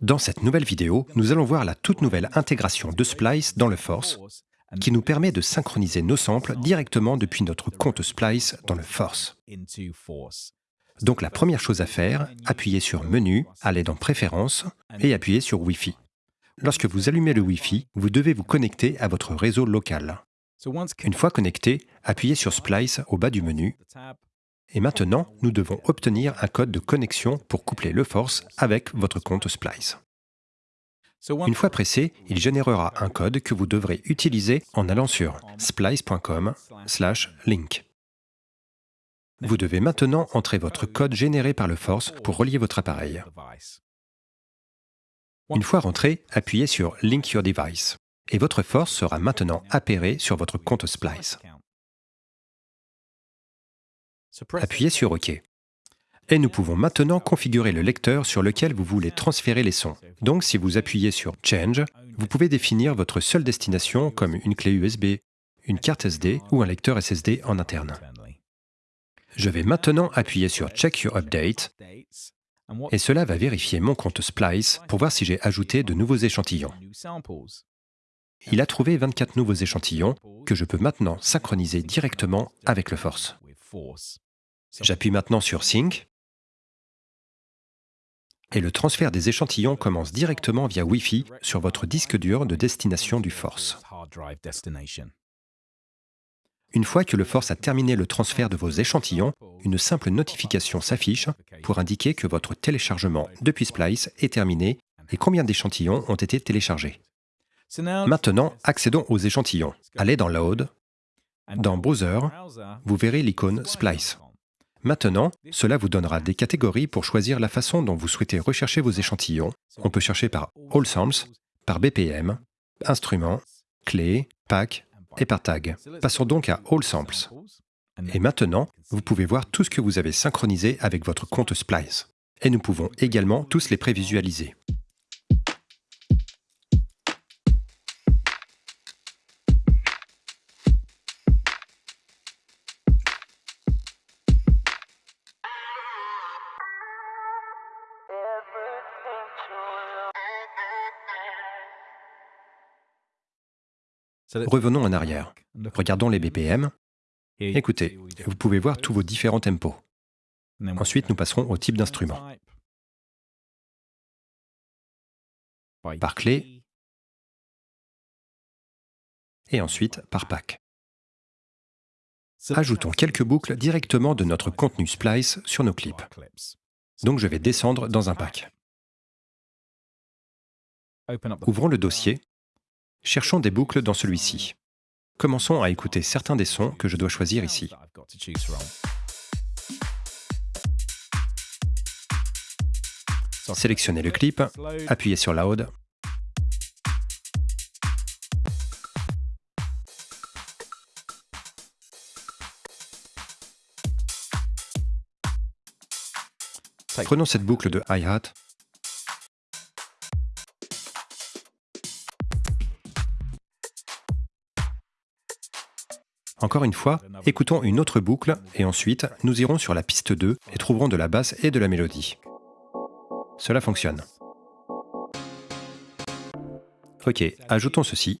Dans cette nouvelle vidéo, nous allons voir la toute nouvelle intégration de Splice dans le Force, qui nous permet de synchroniser nos samples directement depuis notre compte Splice dans le Force. Donc la première chose à faire, appuyez sur Menu, aller dans Préférences et appuyez sur Wi-Fi. Lorsque vous allumez le Wi-Fi, vous devez vous connecter à votre réseau local. Une fois connecté, appuyez sur Splice au bas du menu. Et maintenant, nous devons obtenir un code de connexion pour coupler le Force avec votre compte Splice. Une fois pressé, il générera un code que vous devrez utiliser en allant sur splice.com/link. Vous devez maintenant entrer votre code généré par le Force pour relier votre appareil. Une fois rentré, appuyez sur Link your device et votre force sera maintenant appairée sur votre compte Splice. Appuyez sur OK. Et nous pouvons maintenant configurer le lecteur sur lequel vous voulez transférer les sons. Donc si vous appuyez sur Change, vous pouvez définir votre seule destination comme une clé USB, une carte SD ou un lecteur SSD en interne. Je vais maintenant appuyer sur Check Your Update et cela va vérifier mon compte Splice pour voir si j'ai ajouté de nouveaux échantillons. Il a trouvé 24 nouveaux échantillons que je peux maintenant synchroniser directement avec le Force. J'appuie maintenant sur Sync et le transfert des échantillons commence directement via Wi-Fi sur votre disque dur de destination du Force. Une fois que le Force a terminé le transfert de vos échantillons, une simple notification s'affiche pour indiquer que votre téléchargement depuis Splice est terminé et combien d'échantillons ont été téléchargés. Maintenant, accédons aux échantillons. Allez dans Load. Dans Browser, vous verrez l'icône Splice. Maintenant, cela vous donnera des catégories pour choisir la façon dont vous souhaitez rechercher vos échantillons. On peut chercher par All Samples, par BPM, Instruments, Clés, Pack, et par tag. Passons donc à All Samples. Et maintenant, vous pouvez voir tout ce que vous avez synchronisé avec votre compte Splice. Et nous pouvons également tous les prévisualiser. Revenons en arrière. Regardons les BPM. Écoutez, vous pouvez voir tous vos différents tempos. Ensuite, nous passerons au type d'instrument. Par clé. Et ensuite par pack. Ajoutons quelques boucles directement de notre contenu Splice sur nos clips. Donc je vais descendre dans un pack. Ouvrons le dossier Cherchons des boucles dans celui-ci. Commençons à écouter certains des sons que je dois choisir ici. Sélectionnez le clip, appuyez sur Loud. Prenons cette boucle de hi-hat Encore une fois, écoutons une autre boucle et ensuite nous irons sur la piste 2 et trouverons de la basse et de la mélodie. Cela fonctionne. Ok, ajoutons ceci.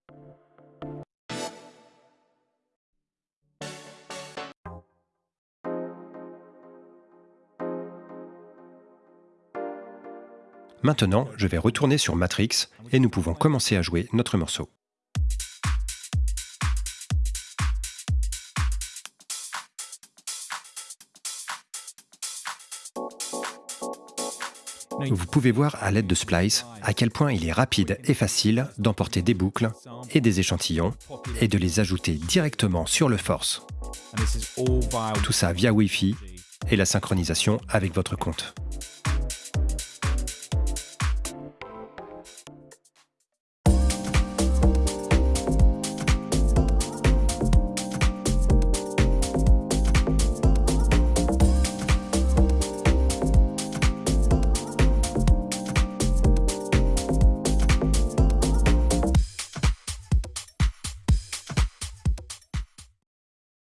Maintenant, je vais retourner sur Matrix et nous pouvons commencer à jouer notre morceau. Vous pouvez voir à l'aide de Splice à quel point il est rapide et facile d'emporter des boucles et des échantillons et de les ajouter directement sur le Force. Tout ça via Wi-Fi et la synchronisation avec votre compte.